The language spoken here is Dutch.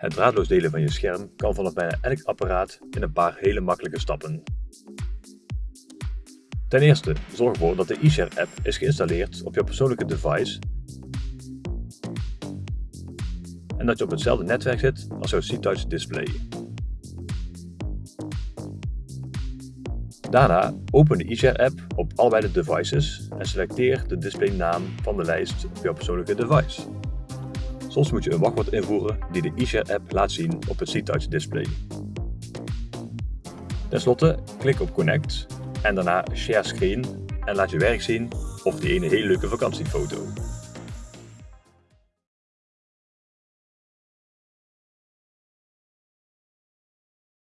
Het draadloos delen van je scherm kan vanaf bijna elk apparaat in een paar hele makkelijke stappen. Ten eerste, zorg ervoor dat de eShare app is geïnstalleerd op je persoonlijke device en dat je op hetzelfde netwerk zit als jouw C-Touch display. Daarna open de eShare app op allebei de devices en selecteer de displaynaam van de lijst op jouw persoonlijke device. Soms moet je een wachtwoord invoeren die de eShare app laat zien op het C-Touch display. Ten slotte klik op Connect en daarna Share Screen en laat je werk zien of die ene hele leuke vakantiefoto.